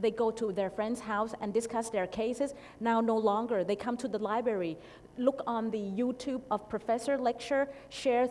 they go to their friend's house and discuss their cases. Now no longer, they come to the library, look on the YouTube of professor lecture, share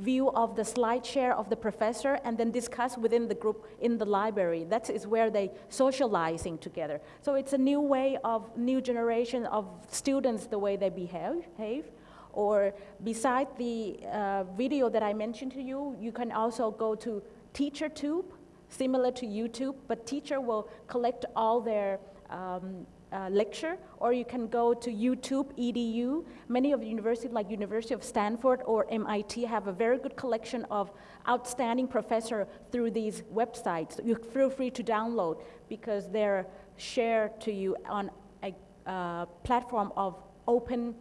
view of the slide share of the professor and then discuss within the group in the library. That is where they socializing together. So it's a new way of new generation of students, the way they behave. behave. Or beside the uh, video that I mentioned to you, you can also go to TeacherTube, similar to YouTube, but teacher will collect all their um, uh, lecture, or you can go to YouTube EDU. Many of the universities, like University of Stanford or MIT, have a very good collection of outstanding professor through these websites. You feel free to download because they're shared to you on a uh, platform of open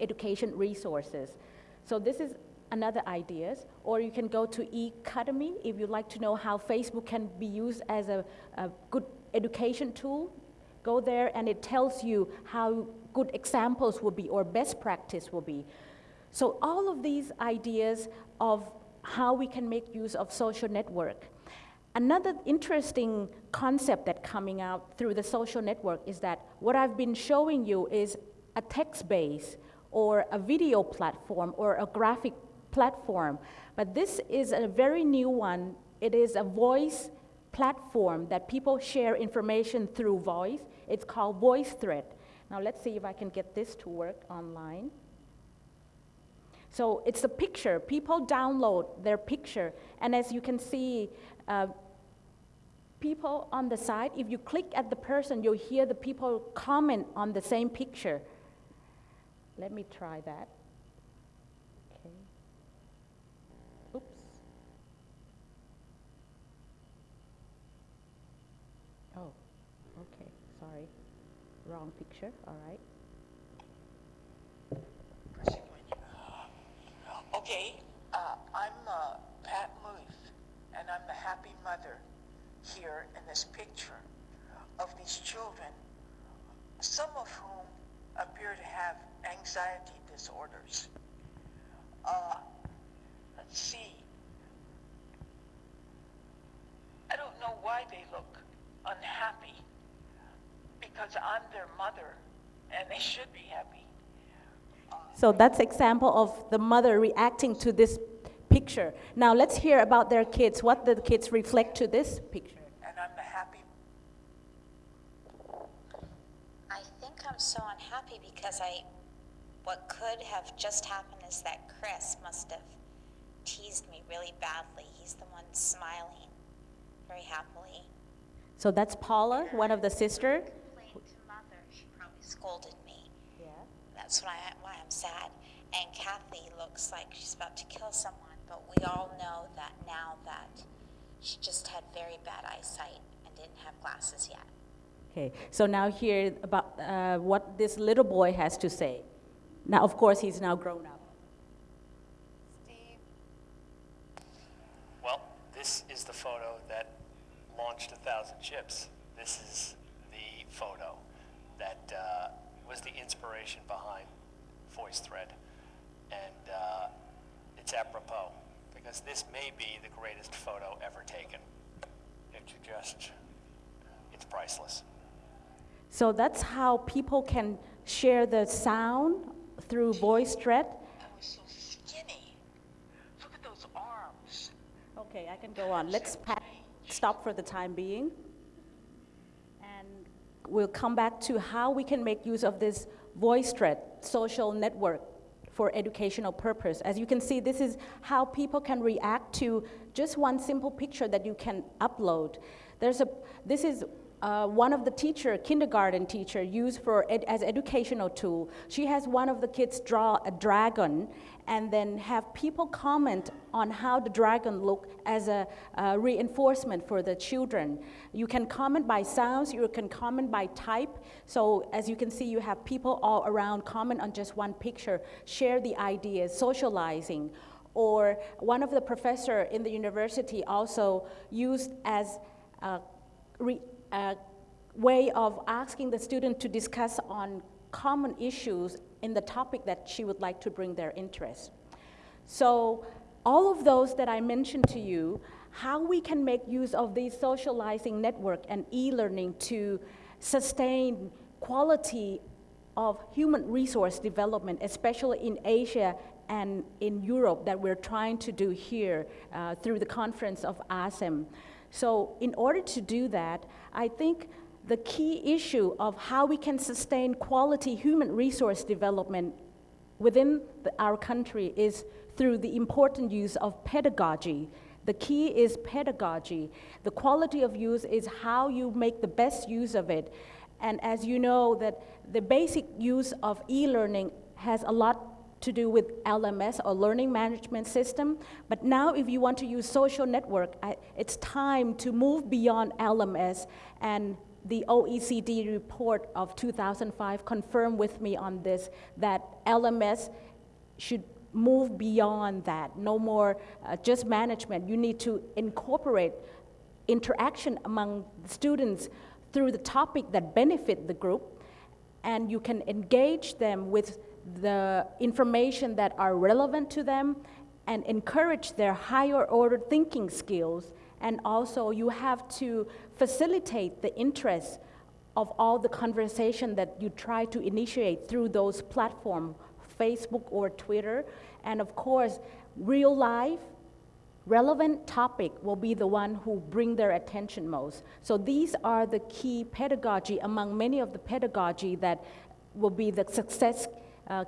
education resources. So this is another ideas, or you can go to eCademy if you'd like to know how Facebook can be used as a, a good education tool. Go there and it tells you how good examples will be or best practice will be. So all of these ideas of how we can make use of social network. Another interesting concept that coming out through the social network is that what I've been showing you is a text base or a video platform or a graphic platform. But this is a very new one. It is a voice platform that people share information through voice. It's called VoiceThread. Now let's see if I can get this to work online. So it's a picture. People download their picture. And as you can see, uh, people on the side, if you click at the person, you'll hear the people comment on the same picture. Let me try that. Okay. Oops. Oh, okay, sorry. Wrong picture, all right. Okay, uh, I'm uh, Pat Muth, and I'm the happy mother here in this picture of these children, some of whom appear to have anxiety disorders. Uh, let's see. I don't know why they look unhappy because I'm their mother and they should be happy. So that's example of the mother reacting to this picture. Now let's hear about their kids, what the kids reflect to this picture. And I'm the happy. I think I'm so unhappy because I, what could have just happened is that Chris must have teased me really badly. He's the one smiling very happily. So that's Paula, one of the sister. Complained to mother, she probably scolded me. Yeah. That's why, I, why I'm sad. And Kathy looks like she's about to kill someone, but we all know that now that she just had very bad eyesight and didn't have glasses yet. Okay, so now hear about uh, what this little boy has to say. Now, of course, he's now grown up. Steve, Well, this is the photo that launched a thousand ships. This is the photo that uh, was the inspiration behind VoiceThread. And uh, it's apropos because this may be the greatest photo ever taken. It just, it's priceless. So that's how people can share the sound through VoiceThread. I was so skinny. Look at those arms. Okay, I can go on. Let's pa- stop for the time being. We'll come back to how we can make use of this VoiceThread social network for educational purpose. As you can see, this is how people can react to just one simple picture that you can upload. There's a, this is uh, one of the teacher, kindergarten teacher, used for ed as educational tool. She has one of the kids draw a dragon and then have people comment on how the dragon look as a uh, reinforcement for the children. You can comment by sounds, you can comment by type. So as you can see, you have people all around comment on just one picture, share the ideas, socializing. Or one of the professor in the university also used as a way of asking the student to discuss on common issues in the topic that she would like to bring their interest. So all of those that I mentioned to you how we can make use of these socializing network and e-learning to sustain quality of human resource development, especially in Asia and in Europe that we're trying to do here uh, through the conference of ASEM. So in order to do that, I think the key issue of how we can sustain quality human resource development within the, our country is through the important use of pedagogy. The key is pedagogy. The quality of use is how you make the best use of it. And as you know, that the basic use of e-learning has a lot to do with LMS or learning management system. But now if you want to use social network, I, it's time to move beyond LMS and the OECD report of 2005 confirmed with me on this, that LMS should move beyond that. No more uh, just management. You need to incorporate interaction among students through the topic that benefit the group, and you can engage them with the information that are relevant to them and encourage their higher order thinking skills. And also you have to facilitate the interest of all the conversation that you try to initiate through those platforms, Facebook or Twitter. And of course, real life, relevant topic will be the one who bring their attention most. So these are the key pedagogy among many of the pedagogy that will be the success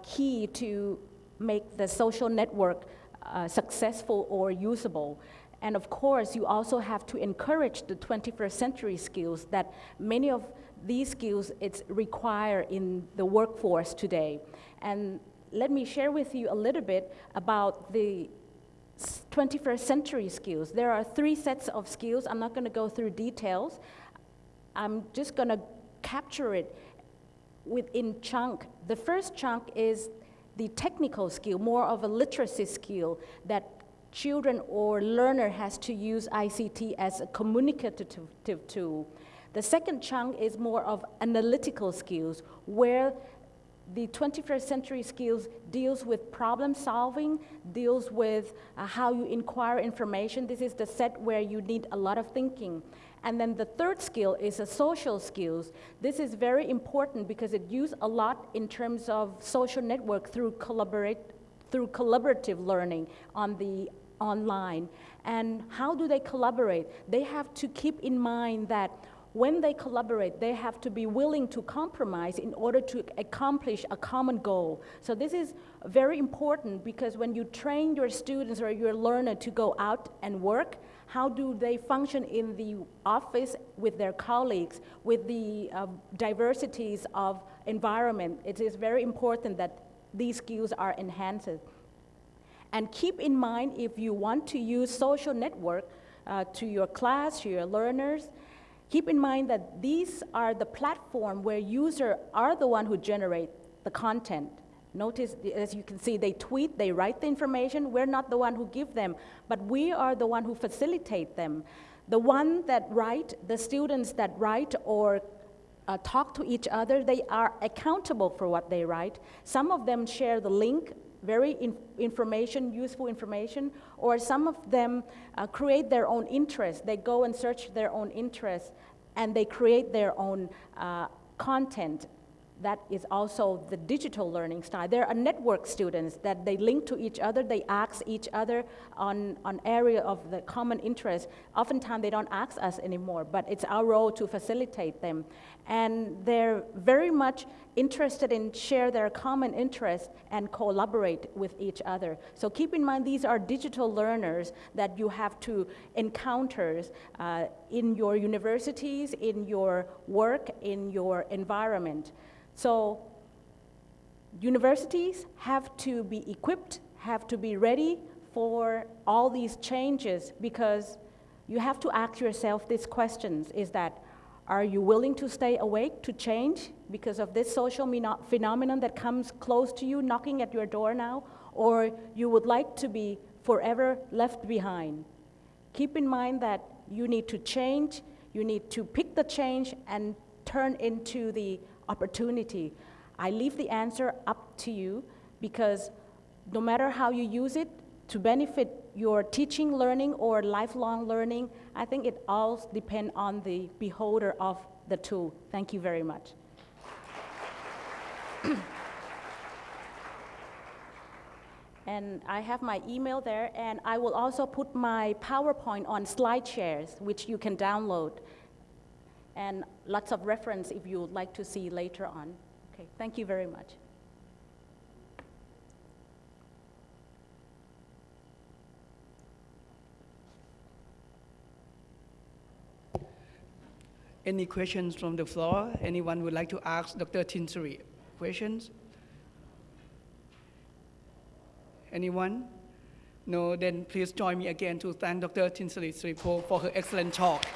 key to make the social network uh, successful or usable. And of course, you also have to encourage the 21st century skills that many of these skills it's require in the workforce today. And let me share with you a little bit about the 21st century skills. There are three sets of skills. I'm not going to go through details. I'm just going to capture it within chunk. The first chunk is the technical skill, more of a literacy skill that children or learner has to use ICT as a communicative tool. The second chunk is more of analytical skills, where the 21st century skills deals with problem solving, deals with uh, how you inquire information. This is the set where you need a lot of thinking. And then the third skill is a social skills. This is very important because it used a lot in terms of social network through collaborate, through collaborative learning on the online. And how do they collaborate? They have to keep in mind that when they collaborate, they have to be willing to compromise in order to accomplish a common goal. So this is very important because when you train your students or your learner to go out and work, how do they function in the office with their colleagues, with the uh, diversities of environment? It is very important that these skills are enhanced. And keep in mind, if you want to use social network uh, to your class, to your learners, keep in mind that these are the platform where users are the one who generate the content. Notice, as you can see, they tweet, they write the information. We're not the one who give them, but we are the one who facilitate them. The one that write, the students that write or uh, talk to each other, they are accountable for what they write. Some of them share the link, very in information, useful information, or some of them uh, create their own interest. They go and search their own interest, and they create their own uh, content that is also the digital learning style. There are network students that they link to each other, they ask each other on an area of the common interest. Oftentimes they don't ask us anymore, but it's our role to facilitate them. And they're very much interested in share their common interest and collaborate with each other. So keep in mind these are digital learners that you have to encounter uh, in your universities, in your work, in your environment. So universities have to be equipped, have to be ready for all these changes because you have to ask yourself these questions is that are you willing to stay awake to change because of this social phenomenon that comes close to you knocking at your door now or you would like to be forever left behind keep in mind that you need to change you need to pick the change and turn into the opportunity. I leave the answer up to you because no matter how you use it to benefit your teaching, learning, or lifelong learning, I think it all depends on the beholder of the tool. Thank you very much. And I have my email there, and I will also put my PowerPoint on SlideShares, which you can download, and lots of reference if you would like to see later on. Okay, thank you very much. Any questions from the floor? Anyone would like to ask Dr. Tinsari questions? Anyone? No, then please join me again to thank Dr. Tinsari Sripo for her excellent talk.